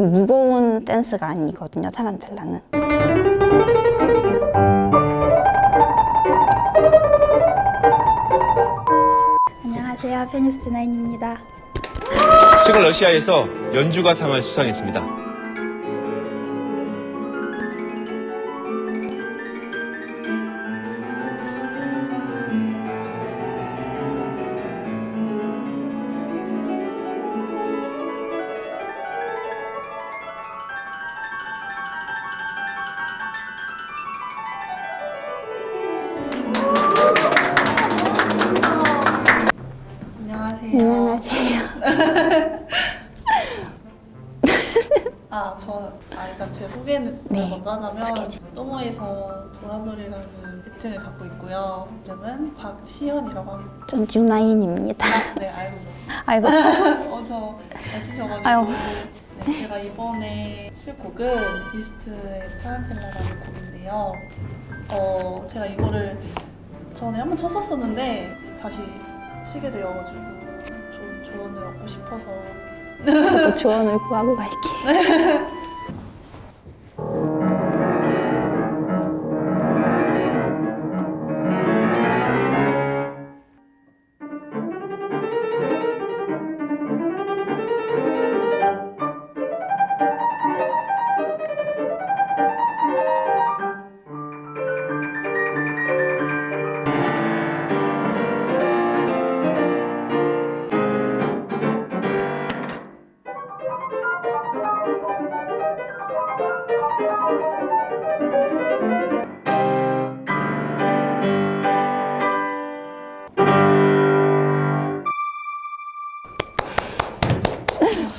무거운 댄스가 아니거든요, 타란텔라는. 안녕하세요. 페니스트 나인입니다. 최근 러시아에서 연주가상을 수상했습니다. 주- 또모에서 도라놀이라는 애칭을 갖고 있고요. 이름은 박시현이라고 합니다. 전 유나인입니다. 아, 네, 알고. 아이고. 어, 저 해주셔가지고. 아유. 네, 제가 이번에 칠 곡은 비스트의 타란텔라라는 곡인데요. 어, 제가 이거를 전에 한번 쳤었었는데, 다시 치게 되어가지고, 좋은 조언을 얻고 싶어서. 저도 조언을 구하고 갈게요.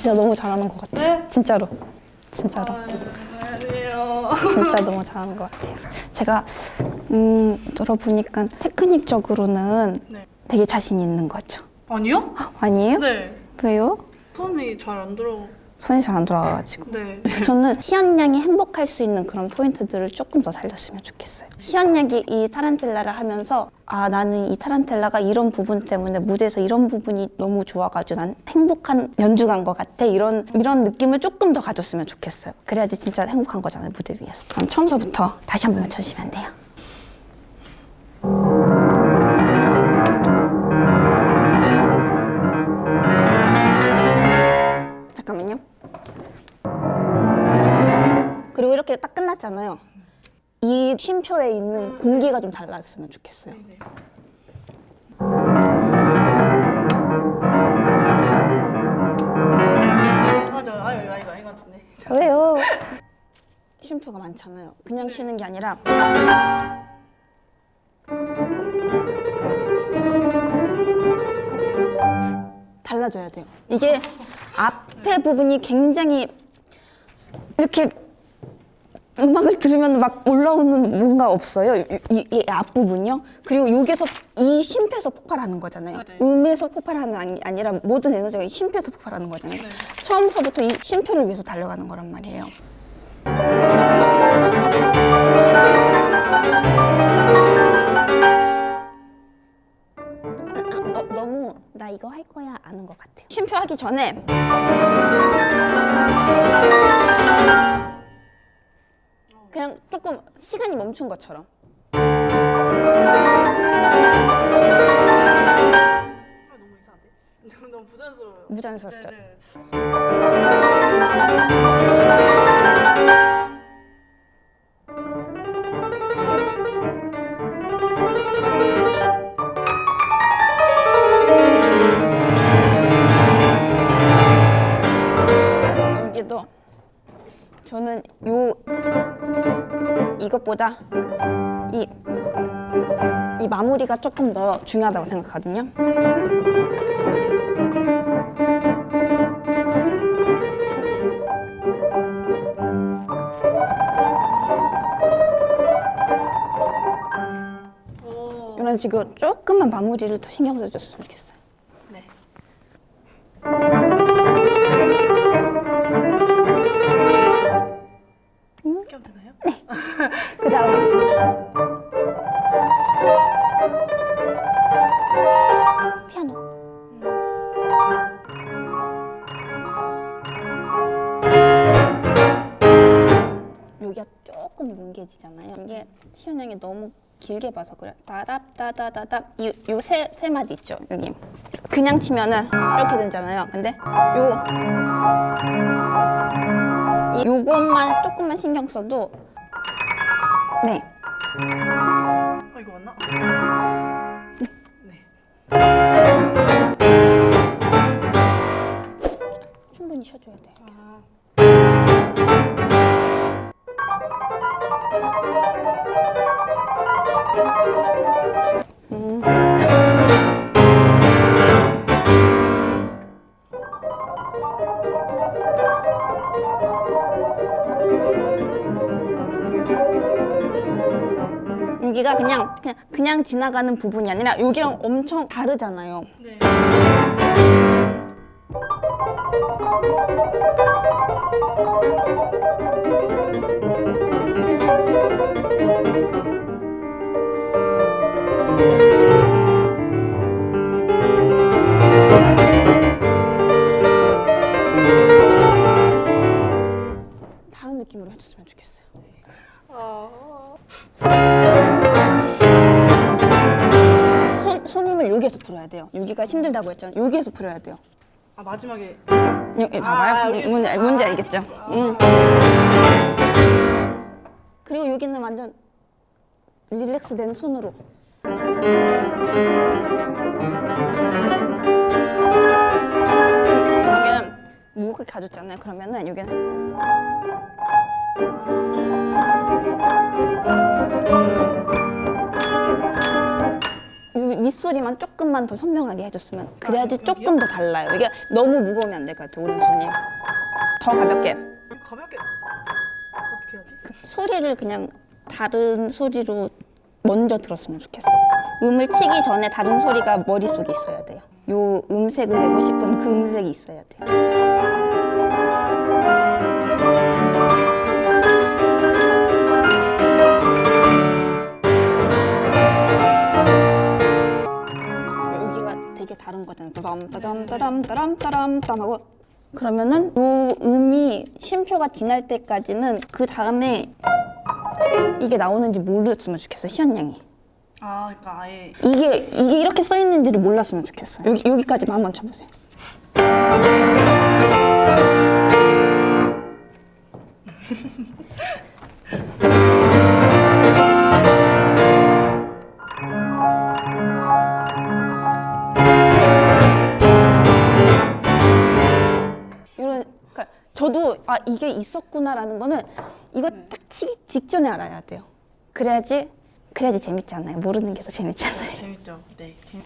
진짜 너무 잘하는 것 같아요. 네? 진짜로. 진짜로. 안녕하세요. 진짜 너무 잘하는 것 같아요. 제가 음, 들어보니까 테크닉적으로는 네. 되게 자신 있는 거죠. 아니요? 아니에요? 네. 왜요? 손이 잘 안 들어. 손이 잘 안 돌아가가지고. 네. 저는 시연 양이 행복할 수 있는 그런 포인트들을 조금 더 살렸으면 좋겠어요. 시연 양이 이 타란텔라를 하면서 아 나는 이 타란텔라가 이런 부분 때문에 무대에서 이런 부분이 너무 좋아가지고 난 행복한 연주가인 것 같아 이런 이런 느낌을 조금 더 가졌으면 좋겠어요. 그래야지 진짜 행복한 거잖아요 무대 위에서. 그럼 처음서부터 다시 한 번만 쳐주시면 안 돼요? 이렇게 딱 끝났잖아요. 이 쉼표에 있는 공기가 좀 달랐으면 좋겠어요. 네. 맞아요. 아, 이거 이거 이거 같은데. 왜요? 쉼표가 많잖아요. 그냥 쉬는 게 아니라 달라져야 돼요. 이게 앞에 부분이 굉장히 이렇게 음악을 들으면 막 올라오는 뭔가 없어요. 이, 이- 이 앞부분이요. 그리고 여기서 이 쉼표에서 폭발하는 거잖아요. 네. 음에서 폭발하는 아니, 아니라 모든 에너지가 이 쉼표에서 폭발하는 거잖아요. 처음서부터 이 쉼표를 위해서 달려가는 거란 말이에요. 아, 너, 너무 나 이거 할 거야 아는 것 같아요. 쉼표 하기 전에 그냥 조금 시간이 멈춘 것처럼 아, 너무 이상한데? 너무 부자연스러워요. 무장스럽죠. 네. 여 저는 요 이것보다 이, 이 마무리가 조금 더 중요하다고 생각하거든요. 오. 이런 식으로 조금만 마무리를 더 신경 써줬으면 좋겠어요. 시원하게 너무 길게 봐서 그래. 따답따다다답 이요세 세 마디 있죠 여기. 그냥 치면은 이렇게 되잖아요. 근데 요 이- 요것만 조금만 신경 써도 네어 이거 맞나? 네. 충분히 쉬어줘야 돼요. 아, 여기가 그냥 그냥 그냥 지나가는 부분이 아니라 여기랑 엄청 다르잖아요. 네. 다른 느낌으로 해줬으면 좋겠어요. 손 손힘을 여기에서 풀어야 돼요. 여기가 힘들다고 했잖아요. 여기에서 풀어야 돼요. 아 마지막에 여기 아, 봐봐요. 여기. 뭔지, 뭔지 아. 알겠죠? 음. 그리고 여기는 완전 릴렉스된 손으로. 음, 여기는 무겁게 가졌잖아요. 그러면은 여기는 이 윗소리만 조금만 더 선명하게 해줬으면 그래야지 아? 조금 더 달라요. 이게 너무 무거우면 안 될 것 같아요. 오른손이 더 가볍게 가볍게 어떻게 하지? 소리를 그냥 다른 소리로 먼저 들었으면 좋겠어요. 음을 치기 전에 다른 소리가 머릿속에 있어야 돼요. 요 음색을 내고 싶은 그 음색이 있어야 되게 다른 거잖아요. 따담 따담 따담 따담 따담 하고 그러면은 요 음이 쉼표가 지날 때까지는 그 다음에 이게 나오는지 모르겠으면 좋겠어요. 시연 양이. 아 그러니까 아예 이게 이게 이렇게 써 있는지를 몰랐으면 좋겠어요. 여기 여기까지만 한번 쳐보세요. 이런 그러니까 저도 아 이게 있었구나라는 거는 이거 딱 치기 직전에 알아야 돼요. 그래야지 그래야지 재밌잖아요. 모르는 게 더 재밌잖아요. 재밌죠. 네. 재밌...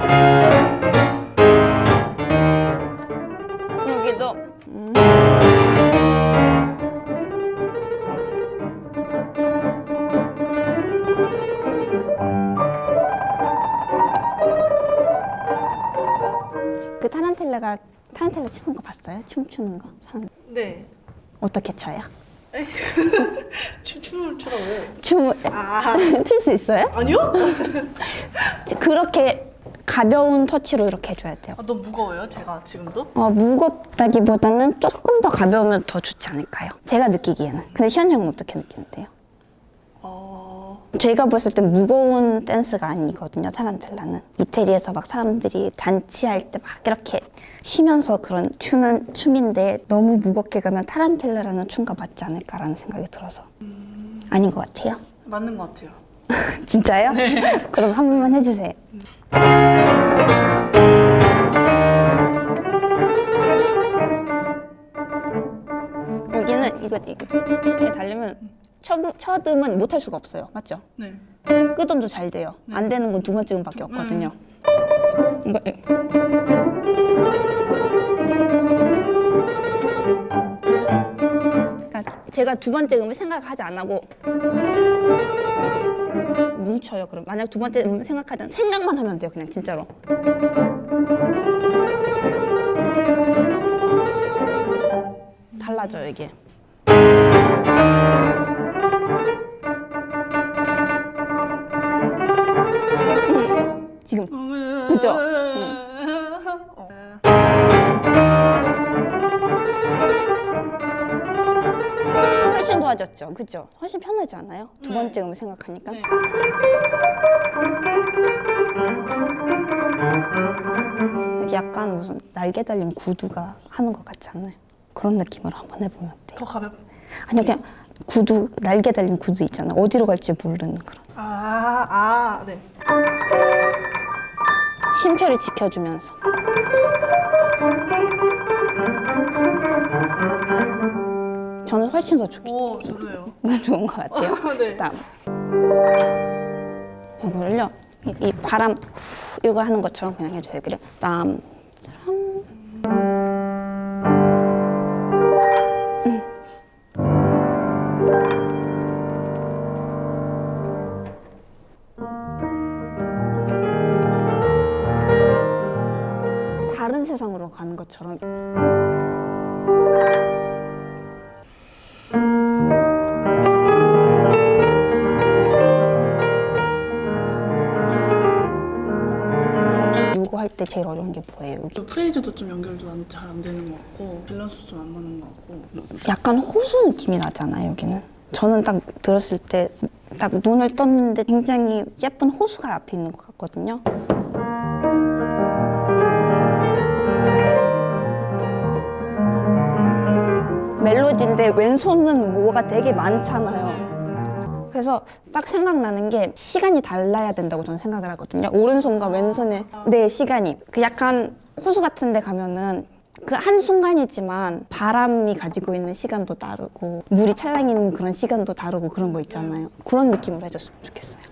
그 타란텔라가 타란텔라 치는 거 봤어요? 춤추는 거? 사람 네. 어떻게? 춤 춤을 추라고요? 춤을 아 출수 있어요? 아니요? 그렇게 가벼운 터치로 이렇게 해줘야 돼요. 아, 너무 무거워요. 제가 지금도. 어, 무겁다기보다는 조금 더 가벼우면 더 좋지 않을까요? 제가 느끼기에는. 근데 시현 형은 어떻게 느끼는데요? 어 제가 봤을 땐 무거운 댄스가 아니거든요, 타란텔라는. 이태리에서 막 사람들이 잔치할 때 막 이렇게 쉬면서 그런 추는 춤인데 너무 무겁게 가면 타란텔라라는 춤과 맞지 않을까라는 생각이 들어서. 아닌 것 같아요. 맞는 것 같아요. 진짜요? 그럼 한 번만 해주세요. 여기는 이거 이거 이게 달리면 첫, 첫 음은 못 할 수가 없어요. 맞죠? 네. 끝음도 잘 돼요. 안 되는 건 두 번째 음밖에 없거든요. 이거 그러니까 제가 두 번째 음을 생각하지 안 하고 뭉쳐요. 그럼 만약 두 번째 음 생각하지 않 생각만 하면 돼요. 그냥 진짜로. 달라져요 이게. 지금 음. 그죠? 응. 훨씬 도와줬죠, 그죠? 훨씬 편하지 않아요? 두 네. 번째 음을 생각하니까. 네. 여기 약간 무슨 날개 달린 구두가 하는 것 같지 않나요? 그런 느낌으로 한번 해보면 돼요. 더 가볍. 아니 그냥 구두 날개 달린 구두 있잖아. 어디로 갈지 모르는 그런. 아, 아, 네. 심표를 지켜주면서. 저는 훨씬 더 좋게 오, 저도요. 좋은 것 같아요. 네. 그다음 이거를요, 이, 이 바람 후, 이거 하는 것처럼 그냥 해주세요. 그래. 그다음 것처럼 요거 할때 제일 어려운 게 뭐예요? 또 phrase도 좀 연결도 잘 안 되는 것 같고 밸런스도 좀 안 맞는 것 같고 약간 호수 느낌이 나잖아요, 여기는. 저는 딱 들었을 때 딱 눈을 떴는데 굉장히 예쁜 호수가 앞에 있는 것 같거든요. 멜로디인데 왼손은 뭐가 되게 많잖아요. 그래서 딱 생각나는 게 시간이 달라야 된다고 저는 생각을 하거든요. 오른손과 왼손의 내 시간이 그 약간 호수 같은 데 가면은 그 한순간이지만 바람이 가지고 있는 시간도 다르고 물이 찰랑이는 그런 시간도 다르고 그런 거 있잖아요. 그런 느낌으로 해줬으면 좋겠어요.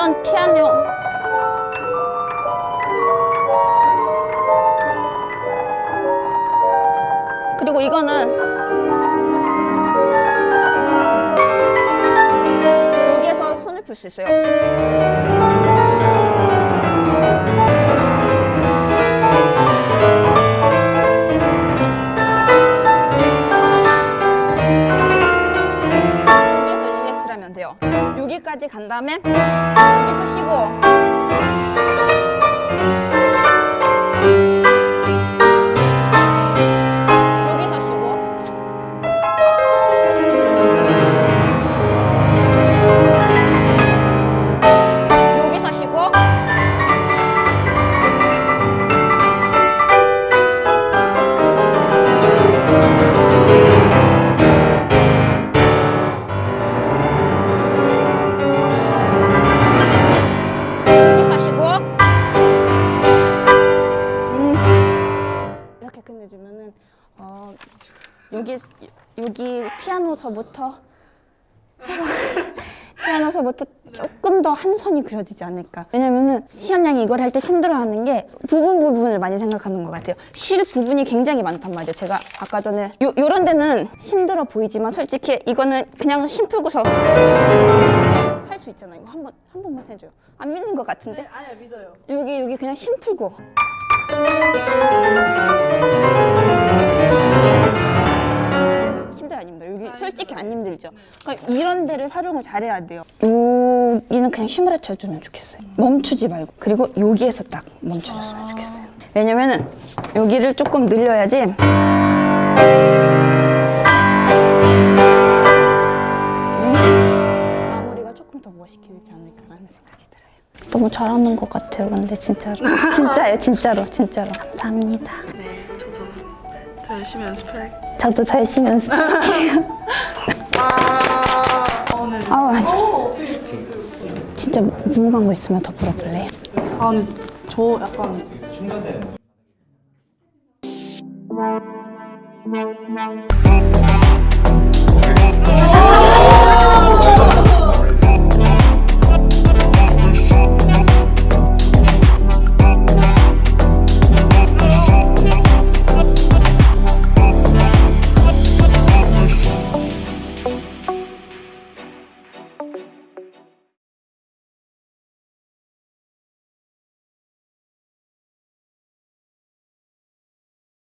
전 피아노 그리고 이거는 여기에서 손을 풀 수 있어요. 여기까지 간 다음에 여기서 쉬고 여기 피아노서부터 피아노서부터 조금 더 한 선이 그려지지 않을까. 왜냐면은 시현 양이 이걸 할 때 힘들어하는 게 부분 부분을 많이 생각하는 것 같아요. 쉴 부분이 굉장히 많단 말이에요. 제가 아까 전에 요, 요런 데는 힘들어 보이지만 솔직히 이거는 그냥 심 풀고서 할 수 있잖아요. 이거 한 번 한 번만 해줘요. 안 믿는 것 같은데? 네, 아니야 믿어요. 여기 여기 그냥 심 풀고 솔직히 안 힘들죠 그러니까 이런 데를 활용을 잘해야 돼요 여기는 그냥 힘을 합쳐주면 좋겠어요 멈추지 말고 그리고 여기에서 딱 멈춰줬으면 좋겠어요 왜냐면은 여기를 조금 늘려야지 마무리가 조금 더 멋있게 되지 않을까라는 생각이 들어요. 너무 잘하는 것 같아요. 근데 진짜로 진짜예요, 진짜로, 진짜로 감사합니다. 네, 저도 더 열심히 연습할. 저도 더 열심히 연습할게요. 아, 오늘. 아우 아니, 어, 어떻게? 진짜 궁금한 거 있으면 더 물어볼래요? 아, 근데 저 약간 중간에 Thank